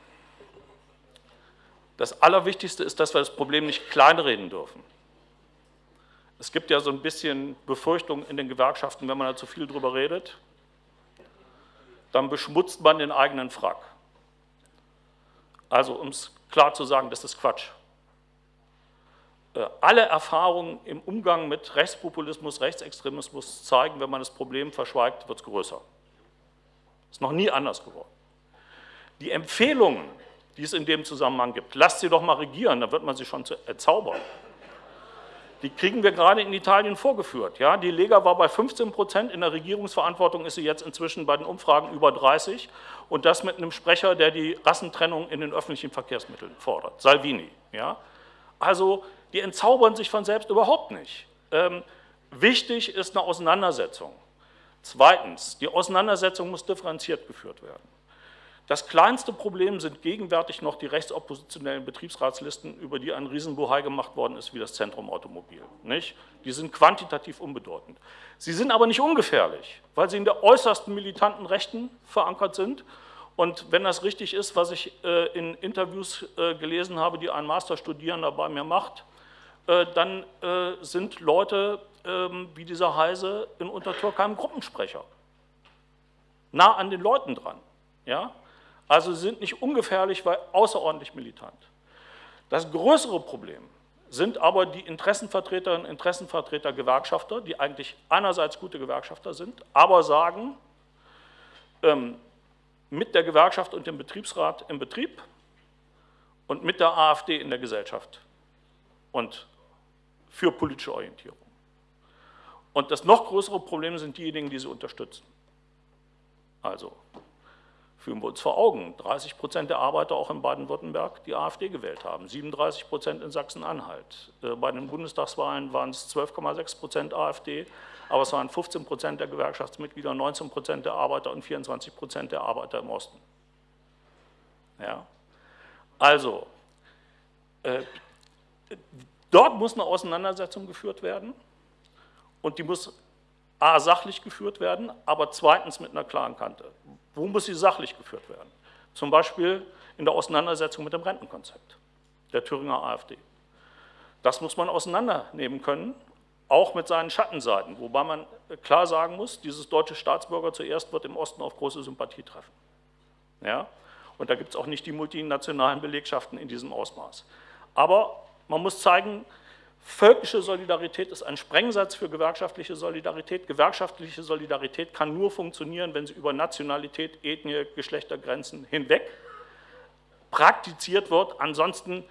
das Allerwichtigste ist, dass wir das Problem nicht kleinreden dürfen. Es gibt ja so ein bisschen Befürchtung in den Gewerkschaften, wenn man da zu viel drüber redet, dann beschmutzt man den eigenen Frack. Also um es klar zu sagen, das ist Quatsch. Äh, alle Erfahrungen im Umgang mit Rechtspopulismus, Rechtsextremismus zeigen, wenn man das Problem verschweigt, wird es größer. Ist noch nie anders geworden. Die Empfehlungen, die es in dem Zusammenhang gibt, lasst sie doch mal regieren, dann wird man sie schon erzaubern die kriegen wir gerade in Italien vorgeführt. Ja, die Lega war bei 15 Prozent, in der Regierungsverantwortung ist sie jetzt inzwischen bei den Umfragen über 30 und das mit einem Sprecher, der die Rassentrennung in den öffentlichen Verkehrsmitteln fordert, Salvini. Ja. Also die entzaubern sich von selbst überhaupt nicht. Ähm, wichtig ist eine Auseinandersetzung. Zweitens, die Auseinandersetzung muss differenziert geführt werden. Das kleinste Problem sind gegenwärtig noch die rechtsoppositionellen Betriebsratslisten, über die ein Riesenbohai gemacht worden ist, wie das Zentrum Automobil. Nicht? Die sind quantitativ unbedeutend. Sie sind aber nicht ungefährlich, weil sie in der äußersten militanten Rechten verankert sind. Und wenn das richtig ist, was ich äh, in Interviews äh, gelesen habe, die ein Masterstudierender bei mir macht, äh, dann äh, sind Leute ähm, wie dieser Heise in Untertürkheim Gruppensprecher. Nah an den Leuten dran. Ja? Also sie sind nicht ungefährlich, weil außerordentlich militant. Das größere Problem sind aber die Interessenvertreterinnen und Interessenvertreter Gewerkschafter, die eigentlich einerseits gute Gewerkschafter sind, aber sagen, ähm, mit der Gewerkschaft und dem Betriebsrat im Betrieb und mit der AfD in der Gesellschaft und für politische Orientierung. Und das noch größere Problem sind diejenigen, die sie unterstützen. Also führen wir uns vor Augen, 30 Prozent der Arbeiter auch in Baden-Württemberg, die AfD gewählt haben, 37 Prozent in Sachsen-Anhalt. Äh, bei den Bundestagswahlen waren es 12,6 Prozent AfD, aber es waren 15 Prozent der Gewerkschaftsmitglieder, 19 Prozent der Arbeiter und 24 Prozent der Arbeiter im Osten. Ja. Also, äh, dort muss eine Auseinandersetzung geführt werden und die muss A, sachlich geführt werden, aber zweitens mit einer klaren Kante. Wo muss sie sachlich geführt werden? Zum Beispiel in der Auseinandersetzung mit dem Rentenkonzept der Thüringer AfD. Das muss man auseinandernehmen können, auch mit seinen Schattenseiten, wobei man klar sagen muss, dieses deutsche Staatsbürger zuerst wird im Osten auf große Sympathie treffen. Ja? Und da gibt es auch nicht die multinationalen Belegschaften in diesem Ausmaß. Aber man muss zeigen, Völkische Solidarität ist ein Sprengsatz für gewerkschaftliche Solidarität. Gewerkschaftliche Solidarität kann nur funktionieren, wenn sie über Nationalität, Ethnie, Geschlechtergrenzen hinweg praktiziert wird. Ansonsten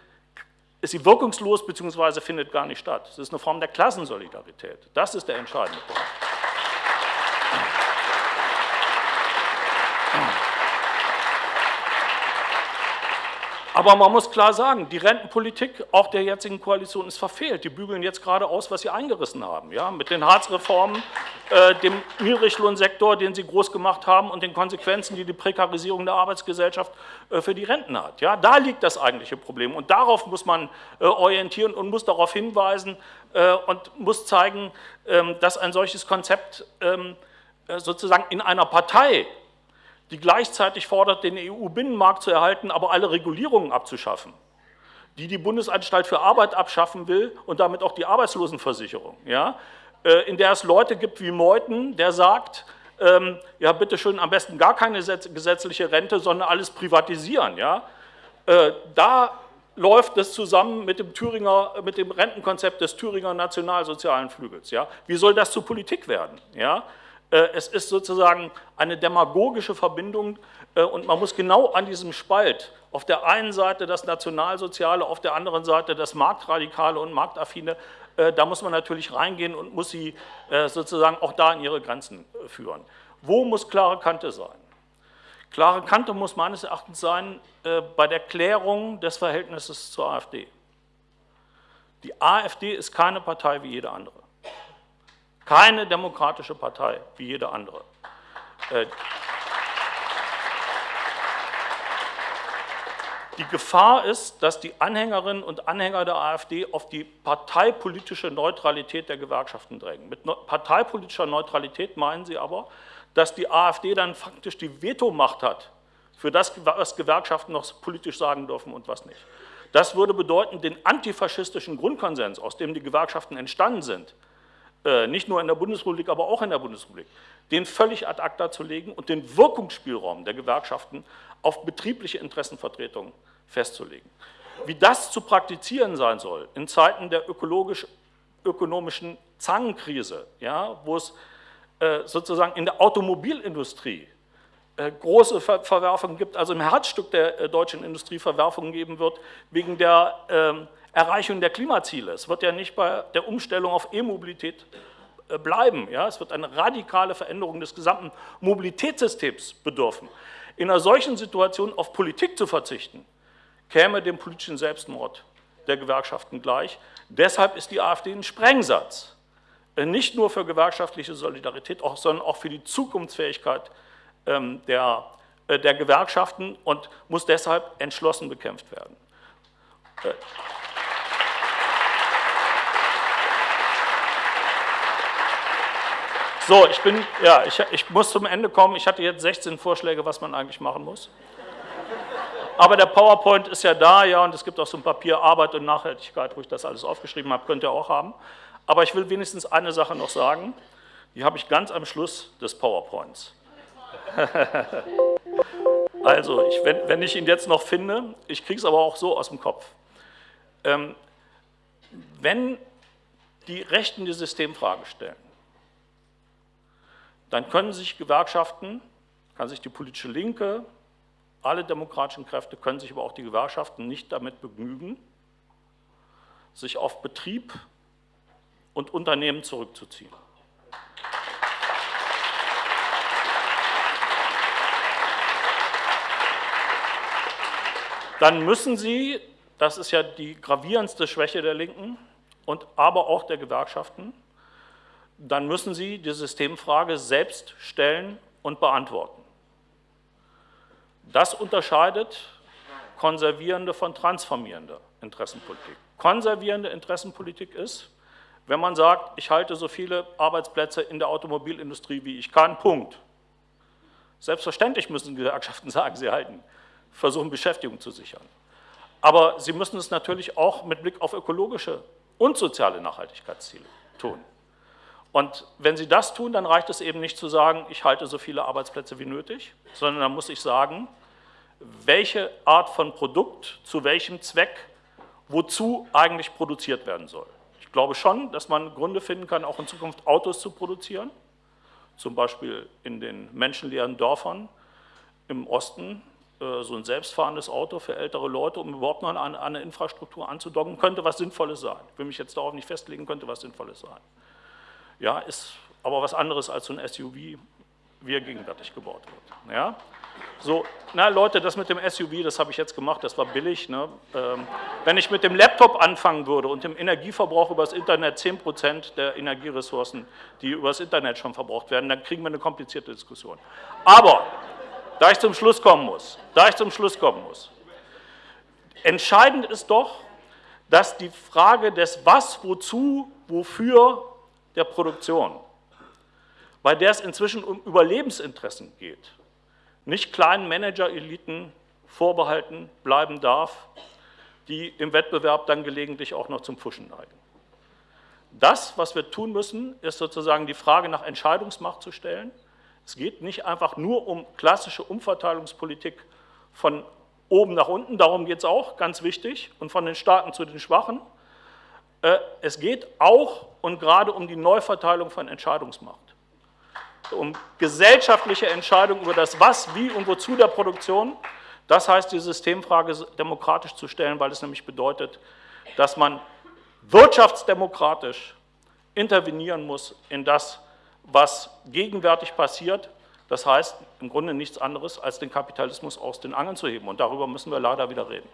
ist sie wirkungslos bzw. findet gar nicht statt. Es ist eine Form der Klassensolidarität. Das ist der entscheidende Punkt. Aber man muss klar sagen, die Rentenpolitik auch der jetzigen Koalition ist verfehlt. Die bügeln jetzt gerade aus, was sie eingerissen haben. Ja? Mit den Hartz-Reformen, äh, dem Niedriglohnsektor, den sie groß gemacht haben und den Konsequenzen, die die Prekarisierung der Arbeitsgesellschaft äh, für die Renten hat. Ja? Da liegt das eigentliche Problem. Und darauf muss man äh, orientieren und muss darauf hinweisen äh, und muss zeigen, ähm, dass ein solches Konzept ähm, äh, sozusagen in einer Partei die gleichzeitig fordert, den EU-Binnenmarkt zu erhalten, aber alle Regulierungen abzuschaffen, die die Bundesanstalt für Arbeit abschaffen will und damit auch die Arbeitslosenversicherung, ja, äh, in der es Leute gibt wie Meuthen, der sagt, ähm, ja bitteschön, am besten gar keine gesetzliche Rente, sondern alles privatisieren. Ja. Äh, da läuft das zusammen mit dem, Thüringer, mit dem Rentenkonzept des Thüringer Nationalsozialen Flügels. Ja. Wie soll das zu Politik werden? Ja. Äh, es ist sozusagen eine demagogische Verbindung äh, und man muss genau an diesem Spalt, auf der einen Seite das Nationalsoziale, auf der anderen Seite das Marktradikale und Marktaffine, äh, da muss man natürlich reingehen und muss sie sozusagen auch da in ihre Grenzen führen. Wo muss klare Kante sein? Klare Kante muss meines Erachtens sein bei der Klärung des Verhältnisses zur AfD. Die AfD ist keine Partei wie jede andere keine demokratische Partei wie jede andere. Äh, die Gefahr ist, dass die Anhängerinnen und Anhänger der AfD auf die parteipolitische Neutralität der Gewerkschaften drängen. Mit parteipolitischer Neutralität meinen sie aber, dass die AfD dann faktisch die Vetomacht hat für das, was Gewerkschaften noch politisch sagen dürfen und was nicht. Das würde bedeuten, den antifaschistischen Grundkonsens, aus dem die Gewerkschaften entstanden sind, äh, nicht nur in der Bundesrepublik, aber auch in der Bundesrepublik, den völlig ad acta zu legen und den Wirkungsspielraum der Gewerkschaften auf betriebliche Interessenvertretung festzulegen. Wie das zu praktizieren sein soll in Zeiten der ökologisch-ökonomischen Zangenkrise, ja, wo es äh, sozusagen in der Automobilindustrie äh, große Ver Verwerfungen gibt, also im Herzstück der äh, deutschen Industrie Verwerfungen geben wird, wegen der ähm, Erreichung der Klimaziele. Es wird ja nicht bei der Umstellung auf E-Mobilität äh, bleiben. Ja? Es wird eine radikale Veränderung des gesamten Mobilitätssystems bedürfen. In einer solchen Situation auf Politik zu verzichten, käme dem politischen Selbstmord der Gewerkschaften gleich. Deshalb ist die AfD ein Sprengsatz. Äh, nicht nur für gewerkschaftliche Solidarität, sondern auch für die Zukunftsfähigkeit ähm, der, äh, der Gewerkschaften und muss deshalb entschlossen bekämpft werden. So, ich bin, ja, ich, ich muss zum Ende kommen. Ich hatte jetzt 16 Vorschläge, was man eigentlich machen muss. Aber der PowerPoint ist ja da, ja, und es gibt auch so ein Papier Arbeit und Nachhaltigkeit, wo ich das alles aufgeschrieben habe, könnt ihr auch haben. Aber ich will wenigstens eine Sache noch sagen, die habe ich ganz am Schluss des PowerPoints. [LAUGHS] also, ich, wenn, wenn, ich ihn jetzt noch finde, ich kriege es aber auch so aus dem Kopf. Ähm, wenn die Rechten die Systemfrage stellen, dann können sich Gewerkschaften, kann sich die politische Linke, alle demokratischen Kräfte können sich aber auch die Gewerkschaften nicht damit begnügen, sich auf Betrieb und Unternehmen zurückzuziehen. Dann müssen sie, das ist ja die gravierendste Schwäche der Linken und aber auch der Gewerkschaften, dann müssen sie die Systemfrage selbst stellen und beantworten. Das unterscheidet konservierende von transformierender Interessenpolitik. Konservierende Interessenpolitik ist, wenn man sagt, ich halte so viele Arbeitsplätze in der Automobilindustrie, wie ich kann, Punkt. Selbstverständlich müssen Gewerkschaften [LAUGHS] sagen, sie halten, versuchen Beschäftigung zu sichern. Aber sie müssen es natürlich auch mit Blick auf ökologische und soziale Nachhaltigkeitsziele tun. Und wenn Sie das tun, dann reicht es eben nicht zu sagen, ich halte so viele Arbeitsplätze wie nötig, sondern dann muss ich sagen, welche Art von Produkt zu welchem Zweck wozu eigentlich produziert werden soll. Ich glaube schon, dass man Gründe finden kann, auch in Zukunft Autos zu produzieren, zum Beispiel in den menschenleeren Dörfern im Osten, äh, so ein selbstfahrendes Auto für ältere Leute, um überhaupt noch an eine Infrastruktur anzudocken, könnte was Sinnvolles sein. Ich will mich jetzt darauf nicht festlegen, könnte was Sinnvolles sein. Ja, ist aber was anderes als so ein SUV, wie er gegenwärtig gebaut wird. Ja? So, na Leute, das mit dem SUV, das habe ich jetzt gemacht, das war billig. Ne? Ähm, wenn ich mit dem Laptop anfangen würde und dem Energieverbrauch über das Internet 10% der Energieressourcen, die über das Internet schon verbraucht werden, dann kriegen wir eine komplizierte Diskussion. Aber, da ich zum Schluss kommen muss, da ich zum Schluss kommen muss, entscheidend ist doch, dass die Frage des Was, Wozu, Wofür der Produktion, bei der es inzwischen um Überlebensinteressen geht, nicht kleinen Manager-Eliten vorbehalten bleiben darf, die im Wettbewerb dann gelegentlich auch noch zum Pfuschen neigen. Das, was wir tun müssen, ist sozusagen die Frage nach Entscheidungsmacht zu stellen. Es geht nicht einfach nur um klassische Umverteilungspolitik von oben nach unten, darum geht es auch, ganz wichtig, und von den Starken zu den Schwachen. Äh, es geht auch und gerade um die Neuverteilung von Entscheidungsmacht um gesellschaftliche Entscheidungen über das Was, Wie und Wozu der Produktion. Das heißt, die Systemfrage demokratisch zu stellen, weil es nämlich bedeutet, dass man wirtschaftsdemokratisch intervenieren muss in das, was gegenwärtig passiert. Das heißt im Grunde nichts anderes, als den Kapitalismus aus den Angeln zu heben. Und darüber müssen wir leider wieder reden.